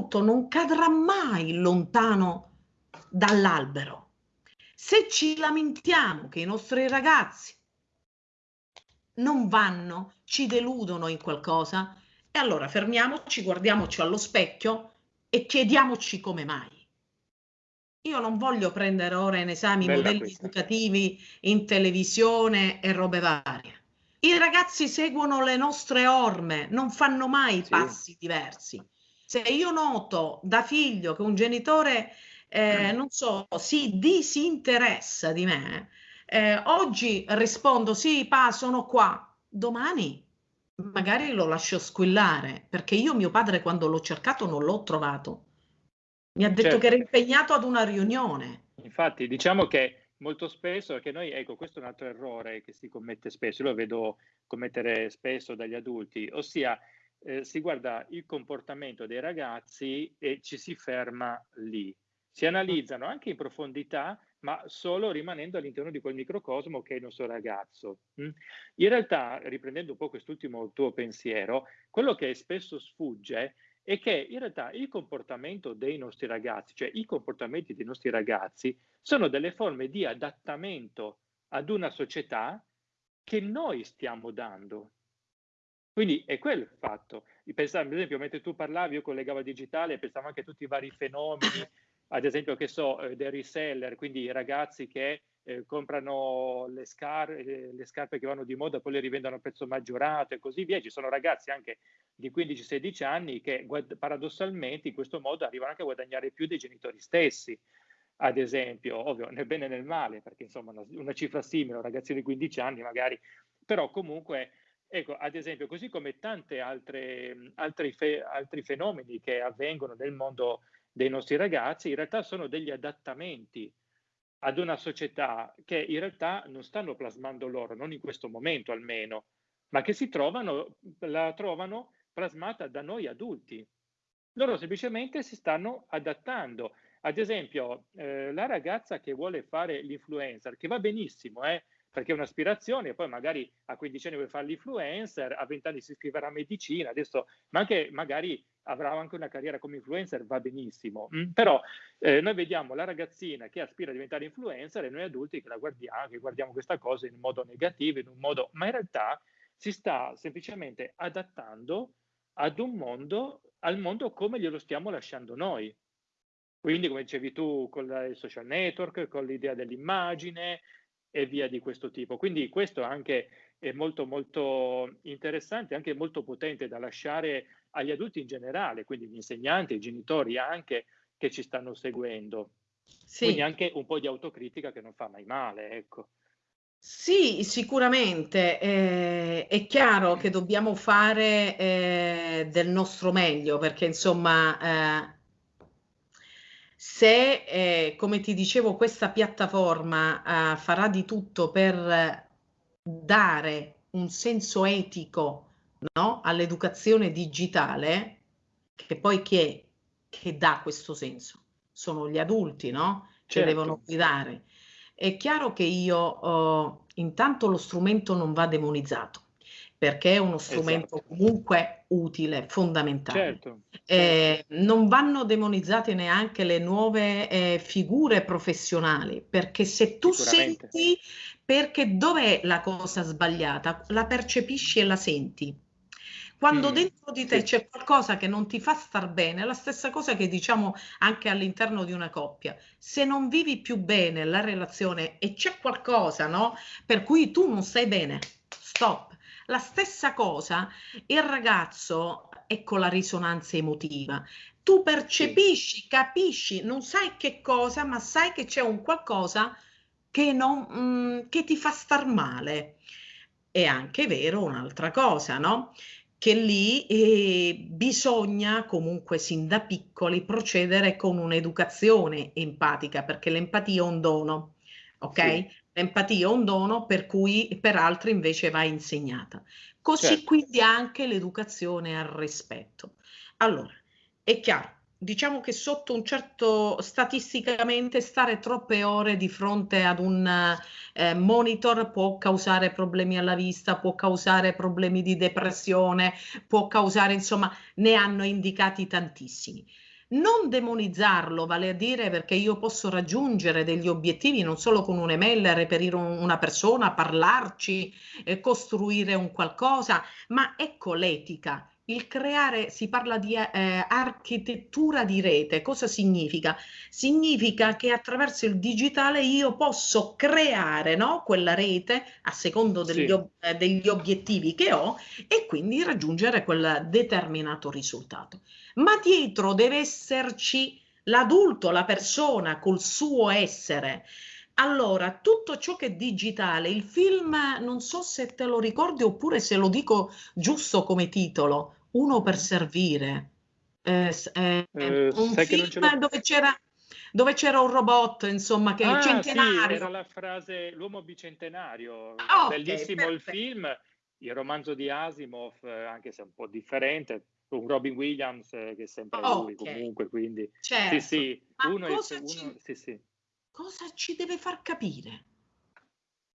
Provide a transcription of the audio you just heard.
frutto non cadrà mai lontano dall'albero. Se ci lamentiamo che i nostri ragazzi non vanno, ci deludono in qualcosa, e allora fermiamoci, guardiamoci allo specchio e chiediamoci come mai. Io non voglio prendere ora in esame i modelli questa. educativi in televisione e robe varie. I ragazzi seguono le nostre orme, non fanno mai sì. passi diversi. Se io noto da figlio che un genitore, eh, mm. non so, si disinteressa di me, eh, oggi rispondo sì, pa, sono qua. Domani magari lo lascio squillare, perché io mio padre quando l'ho cercato non l'ho trovato. Mi ha detto certo. che era impegnato ad una riunione. Infatti, diciamo che molto spesso, perché noi, ecco, questo è un altro errore che si commette spesso, io lo vedo commettere spesso dagli adulti, ossia eh, si guarda il comportamento dei ragazzi e ci si ferma lì. Si analizzano anche in profondità, ma solo rimanendo all'interno di quel microcosmo che è il nostro ragazzo. Mm? In realtà, riprendendo un po' quest'ultimo tuo pensiero, quello che spesso sfugge è che in realtà il comportamento dei nostri ragazzi, cioè i comportamenti dei nostri ragazzi, sono delle forme di adattamento ad una società che noi stiamo dando. Quindi è quello il fatto. Pensavo, ad esempio, mentre tu parlavi, io collegavo digitale, pensavo anche a tutti i vari fenomeni, ad esempio, che so, eh, dei reseller, quindi i ragazzi che eh, comprano le, scar eh, le, scarpe che vanno di moda, poi le rivendono a prezzo maggiorato e così via. Ci sono ragazzi anche di 15-16 anni che paradossalmente in questo modo arrivano anche a guadagnare più dei genitori stessi. Ad esempio, ovvio, nel bene e nel male, perché insomma una, una cifra simile, un ragazzino di 15 anni magari, però comunque Ecco, ad esempio, così come tanti altri, altri fenomeni che avvengono nel mondo dei nostri ragazzi, in realtà sono degli adattamenti ad una società che in realtà non stanno plasmando loro, non in questo momento almeno, ma che si trovano, la trovano plasmata da noi adulti. Loro semplicemente si stanno adattando. Ad esempio, eh, la ragazza che vuole fare l'influencer, che va benissimo, eh, perché è un'aspirazione, poi magari a 15 anni vuoi fare l'influencer, a 20 anni si iscriverà a medicina, adesso, ma anche magari avrà anche una carriera come influencer, va benissimo. Mm? Però eh, noi vediamo la ragazzina che aspira a diventare influencer e noi adulti che la guardiamo, che guardiamo questa cosa in modo negativo, in un modo, ma in realtà si sta semplicemente adattando ad un mondo, al mondo come glielo stiamo lasciando noi. Quindi, come dicevi tu, con i social network, con l'idea dell'immagine, e via di questo tipo. Quindi questo anche è molto molto interessante, anche molto potente da lasciare agli adulti in generale, quindi gli insegnanti, i genitori anche che ci stanno seguendo. Sì. Quindi anche un po' di autocritica che non fa mai male, ecco. Sì, sicuramente. Eh, è chiaro che dobbiamo fare eh, del nostro meglio perché insomma eh, se, eh, come ti dicevo, questa piattaforma eh, farà di tutto per dare un senso etico no, all'educazione digitale, che poi chi è che dà questo senso? Sono gli adulti, no? Che certo. devono guidare. È chiaro che io, oh, intanto lo strumento non va demonizzato perché è uno strumento esatto. comunque utile, fondamentale. Certo, eh, certo. non vanno demonizzate neanche le nuove eh, figure professionali, perché se tu senti, perché dov'è la cosa sbagliata? La percepisci e la senti. Quando mm, dentro di te sì. c'è qualcosa che non ti fa star bene, è la stessa cosa che diciamo anche all'interno di una coppia. Se non vivi più bene la relazione e c'è qualcosa, no, per cui tu non stai bene, stop la stessa cosa il ragazzo con la risonanza emotiva. Tu percepisci, capisci, non sai che cosa, ma sai che c'è un qualcosa che, non, mm, che ti fa star male. È anche vero un'altra cosa, no? Che lì eh, bisogna comunque sin da piccoli procedere con un'educazione empatica, perché l'empatia è un dono, ok? Sì. L'empatia è un dono per cui per altri invece va insegnata. Così certo. quindi anche l'educazione al rispetto. Allora, è chiaro, diciamo che sotto un certo statisticamente stare troppe ore di fronte ad un eh, monitor può causare problemi alla vista, può causare problemi di depressione, può causare, insomma, ne hanno indicati tantissimi. Non demonizzarlo, vale a dire perché io posso raggiungere degli obiettivi non solo con un'email, reperire un, una persona, parlarci, eh, costruire un qualcosa, ma ecco l'etica. Il creare, si parla di eh, architettura di rete, cosa significa? Significa che attraverso il digitale io posso creare no? quella rete a secondo degli, sì. ob eh, degli obiettivi che ho e quindi raggiungere quel determinato risultato ma dietro deve esserci l'adulto, la persona col suo essere. Allora, tutto ciò che è digitale, il film, non so se te lo ricordi oppure se lo dico giusto come titolo, Uno per servire. Eh, eh, eh, un film dove c'era dove c'era un robot, insomma, che ah, è centenario. Sì, era la frase l'uomo bicentenario, ah, bellissimo okay, il film, il romanzo di Asimov, eh, anche se un po' differente, con Robin Williams eh, che è sempre oh, lui okay. comunque, quindi certo. sì, sì, uno, cosa, uno ci, sì, sì. cosa ci deve far capire?